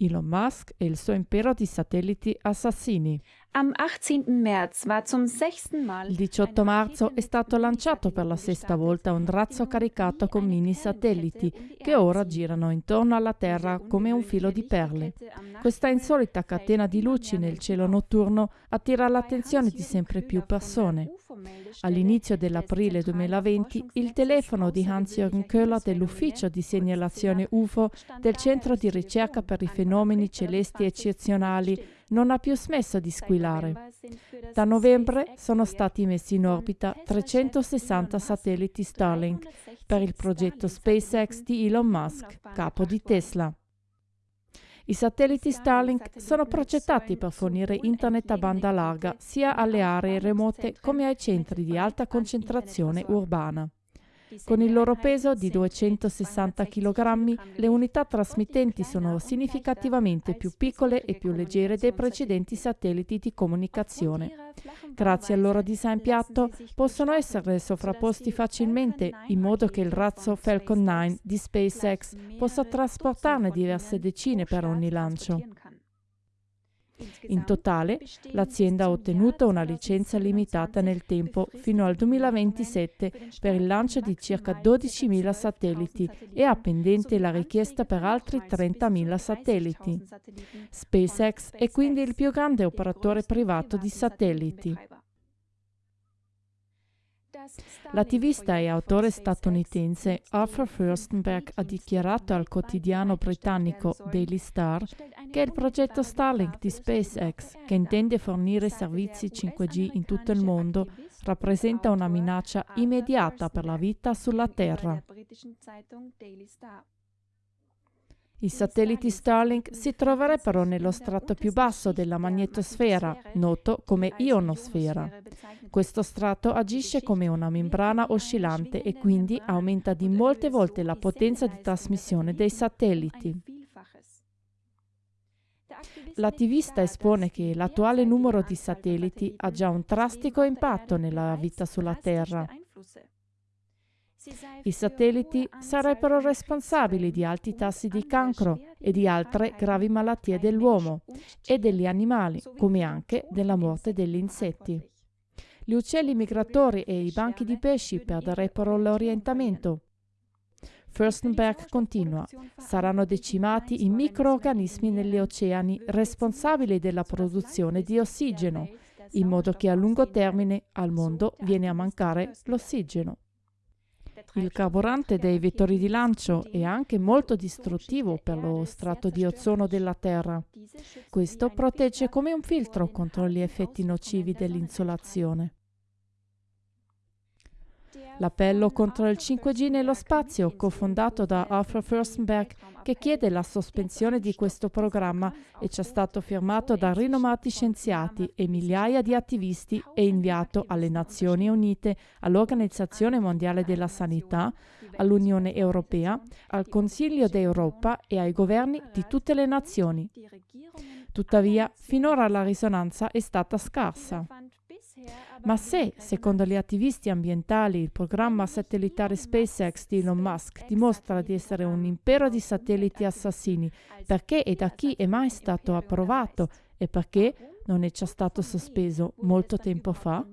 Elon Musk e il suo impero di satelliti assassini. Am 18. März war zum sechsten Mal Il 18 marzo è stato lanciato per la sesta volta un razzo caricato con mini satelliti che ora girano intorno alla Terra come un filo di perle. Questa insolita catena di luci nel cielo notturno attira l'attenzione di sempre più persone. All'inizio dell'aprile 2020 il telefono di Hans-Jürgen Köhler dell'ufficio di segnalazione UFO del Centro di ricerca per i fenomeni celesti eccezionali non ha più smesso di squillare. Da novembre sono stati messi in orbita 360 satelliti Starlink per il progetto SpaceX di Elon Musk, capo di Tesla. I satelliti Starlink sono progettati per fornire internet a banda larga sia alle aree remote come ai centri di alta concentrazione urbana. Con il loro peso di 260 kg, le unità trasmittenti sono significativamente più piccole e più leggere dei precedenti satelliti di comunicazione. Grazie al loro design piatto possono essere sovrapposti facilmente in modo che il razzo Falcon 9 di SpaceX possa trasportarne diverse decine per ogni lancio. In totale, l'azienda ha ottenuto una licenza limitata nel tempo fino al 2027 per il lancio di circa 12.000 satelliti e ha pendente la richiesta per altri 30.000 satelliti. SpaceX è quindi il più grande operatore privato di satelliti. L'attivista e autore statunitense Arthur Furstenberg ha dichiarato al quotidiano britannico Daily Star che il progetto Starlink di SpaceX, che intende fornire servizi 5G in tutto il mondo, rappresenta una minaccia immediata per la vita sulla Terra. I satelliti Starlink si troverebbero nello strato più basso della magnetosfera, noto come ionosfera. Questo strato agisce come una membrana oscillante e quindi aumenta di molte volte la potenza di trasmissione dei satelliti. L'attivista espone che l'attuale numero di satelliti ha già un drastico impatto nella vita sulla Terra. I satelliti sarebbero responsabili di alti tassi di cancro e di altre gravi malattie dell'uomo e degli animali, come anche della morte degli insetti. Gli uccelli migratori e i banchi di pesci perderebbero l'orientamento. Furstenberg continua, saranno decimati i microorganismi negli oceani responsabili della produzione di ossigeno, in modo che a lungo termine al mondo viene a mancare l'ossigeno. Il carburante dei vettori di lancio è anche molto distruttivo per lo strato di ozono della Terra. Questo protegge come un filtro contro gli effetti nocivi dell'insolazione. L'appello contro il 5G nello spazio, cofondato da Arthur Furstenberg, che chiede la sospensione di questo programma è già stato firmato da rinomati scienziati e migliaia di attivisti e inviato alle Nazioni Unite, all'Organizzazione Mondiale della Sanità, all'Unione Europea, al Consiglio d'Europa e ai governi di tutte le nazioni. Tuttavia, finora la risonanza è stata scarsa. Ma se, secondo gli attivisti ambientali, il programma satellitare SpaceX di Elon Musk dimostra di essere un impero di satelliti assassini, perché e da chi è mai stato approvato e perché non è già stato sospeso molto tempo fa?